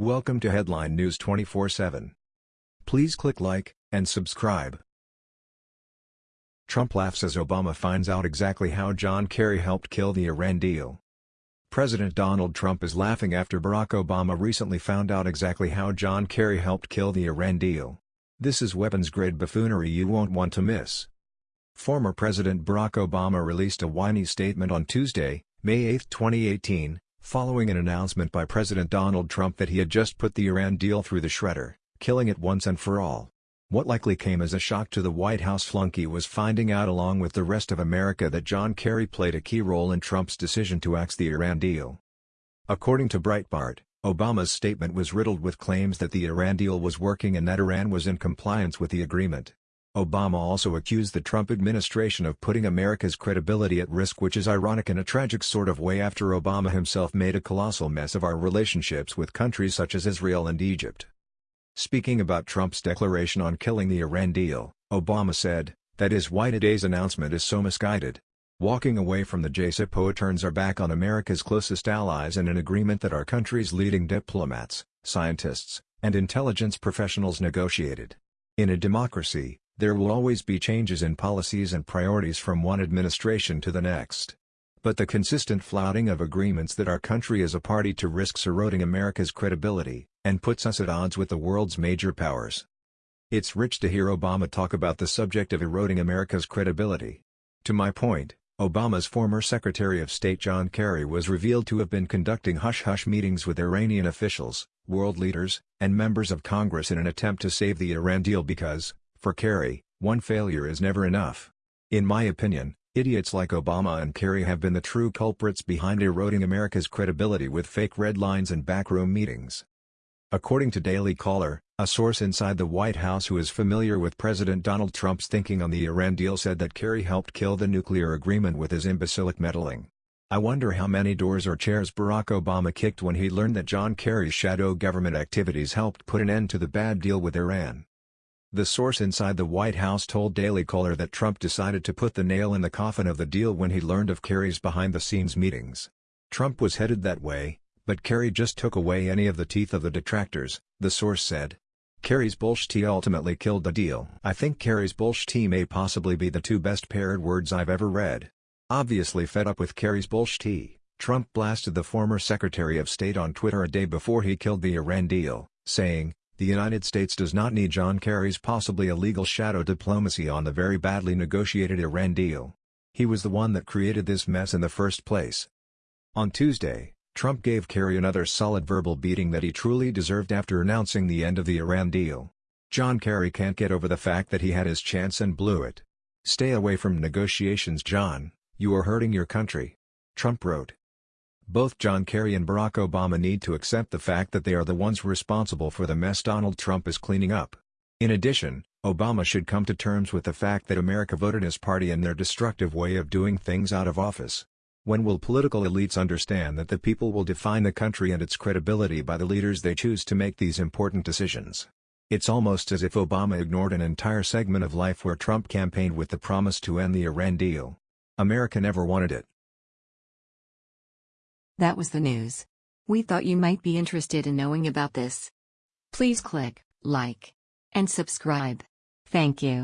Welcome to Headline News 24/7. Please click like and subscribe. Trump laughs as Obama finds out exactly how John Kerry helped kill the Iran deal. President Donald Trump is laughing after Barack Obama recently found out exactly how John Kerry helped kill the Iran deal. This is weapons-grade buffoonery you won't want to miss. Former President Barack Obama released a whiny statement on Tuesday, May 8, 2018, following an announcement by President Donald Trump that he had just put the Iran deal through the shredder, killing it once and for all. What likely came as a shock to the White House flunky was finding out along with the rest of America that John Kerry played a key role in Trump's decision to axe the Iran deal. According to Breitbart, Obama's statement was riddled with claims that the Iran deal was working and that Iran was in compliance with the agreement. Obama also accused the Trump administration of putting America's credibility at risk which is ironic in a tragic sort of way after Obama himself made a colossal mess of our relationships with countries such as Israel and Egypt. Speaking about Trump's declaration on killing the Iran deal, Obama said, that is why today's announcement is so misguided. Walking away from the JCPOA turns our back on America's closest allies and an agreement that our country's leading diplomats, scientists, and intelligence professionals negotiated. In a democracy, there will always be changes in policies and priorities from one administration to the next. But the consistent flouting of agreements that our country is a party to risks eroding America's credibility, and puts us at odds with the world's major powers. It's rich to hear Obama talk about the subject of eroding America's credibility. To my point, Obama's former Secretary of State John Kerry was revealed to have been conducting hush-hush meetings with Iranian officials, world leaders, and members of Congress in an attempt to save the Iran deal because, for Kerry, one failure is never enough. In my opinion, idiots like Obama and Kerry have been the true culprits behind eroding America's credibility with fake red lines and backroom meetings. According to Daily Caller, a source inside the White House who is familiar with President Donald Trump's thinking on the Iran deal said that Kerry helped kill the nuclear agreement with his imbecilic meddling. I wonder how many doors or chairs Barack Obama kicked when he learned that John Kerry's shadow government activities helped put an end to the bad deal with Iran. The source inside the White House told Daily Caller that Trump decided to put the nail in the coffin of the deal when he learned of Kerry's behind-the-scenes meetings. Trump was headed that way, but Kerry just took away any of the teeth of the detractors, the source said. Kerry's bullshit ultimately killed the deal. I think Kerry's bullshit may possibly be the two best paired words I've ever read. Obviously fed up with Kerry's bullshit, Trump blasted the former Secretary of State on Twitter a day before he killed the Iran deal, saying, the United States does not need John Kerry's possibly illegal shadow diplomacy on the very badly negotiated Iran deal. He was the one that created this mess in the first place. On Tuesday, Trump gave Kerry another solid verbal beating that he truly deserved after announcing the end of the Iran deal. John Kerry can't get over the fact that he had his chance and blew it. Stay away from negotiations John, you are hurting your country. Trump wrote. Both John Kerry and Barack Obama need to accept the fact that they are the ones responsible for the mess Donald Trump is cleaning up. In addition, Obama should come to terms with the fact that America voted his party and their destructive way of doing things out of office. When will political elites understand that the people will define the country and its credibility by the leaders they choose to make these important decisions? It's almost as if Obama ignored an entire segment of life where Trump campaigned with the promise to end the Iran deal. America never wanted it. That was the news. We thought you might be interested in knowing about this. Please click like and subscribe. Thank you.